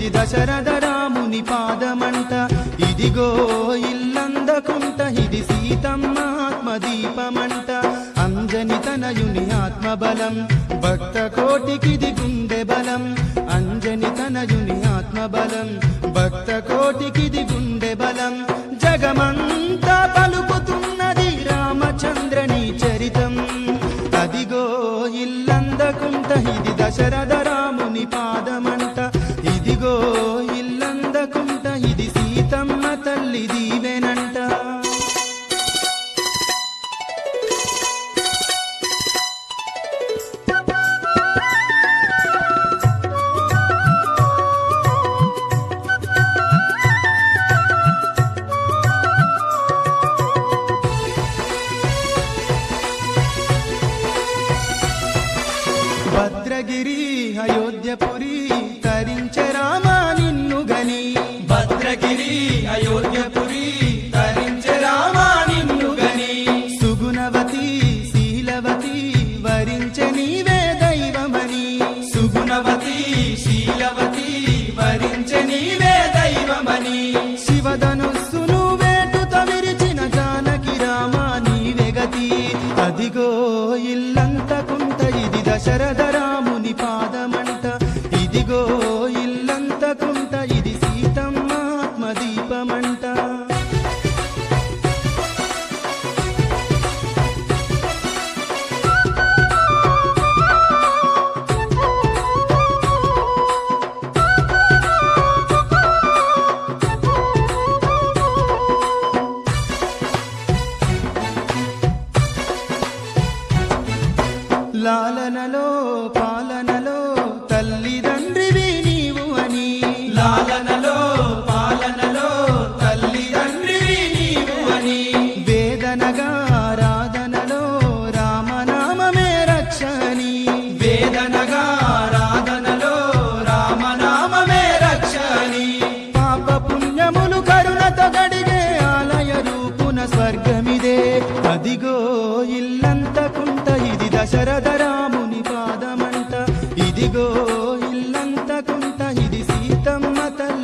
ఇది దశరథ రాముని పాదమంట. ఇదిగో ఇల్లందకుంట ఇది సీతమ్మ ఆత్మదీపమంట. అంజని తనయుని ఆత్మబలం భక్త కోటికిది గుండె బలం. అంజని తనయుని ఆత్మబలం భక్త కోటికిది గుండె బలం. జగమంతా పలుకుతున్నది రామచంద్రని చరితం. అదిగో ఇల్లందకుంట ఇది దశరథ తల్లి దీవెనంట. భద్రగిరి అయోధ్యపురి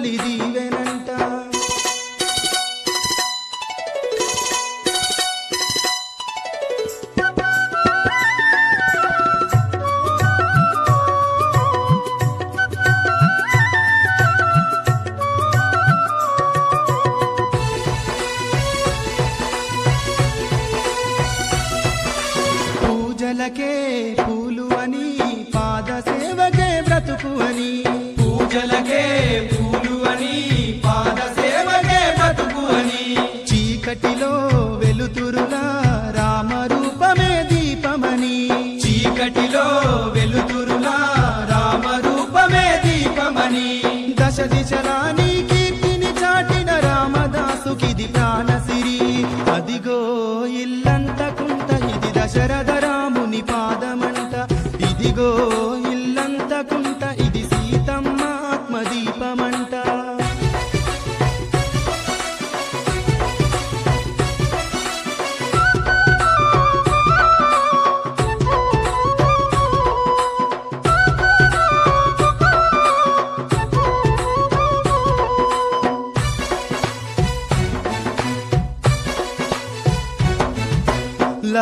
తల్లి దీవెనంట. పూజలకే పూలు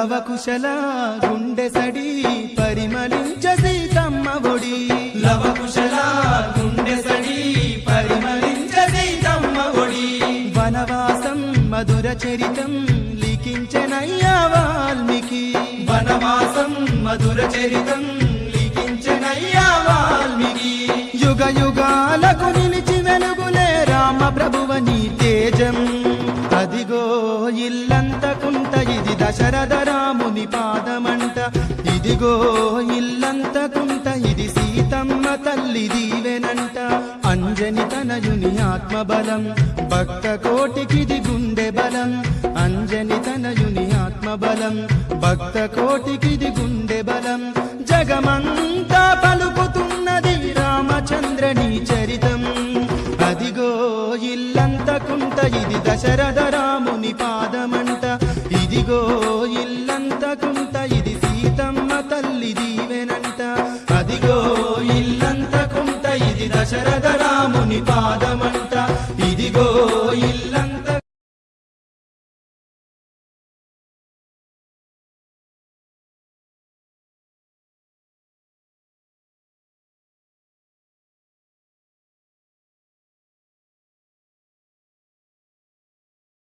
లవకుశల గుండె సడి పరిమళించ సీతమ్మ ఒడి. లవకుశల గుండె సడి పరిమళించ సీతమ్మ ఒడి. వనవాసం మధుర చరితం లిఖించనయ్యా వాల్మీకి. వనవాసం మధుర చరితం లిఖించనయ్యా వాల్మీకి. యుగ యుగాలకు నిలిచి వెలుగులే రామ ప్రభువ నీ తేజం. అదిగో ఇల్లంతకుంట ఇది దశరథ ఇదిగో ఇల్లంత కుంట ఇది సీతమ్మ తల్లి దీవెనంట. అంజని తనయుని ఆత్మబలం భక్త కోటికిది గుండె బలం. అంజని తనయుని ఆత్మబలం భక్త కోటికిది గుండె బలం. జగమంతా పలుకుతున్నది రామచంద్రని చరితం. అదిగో ఇల్లంత కుంట ఇది దశరథ దశరథ రాముని పాదమంట. ఇదిగో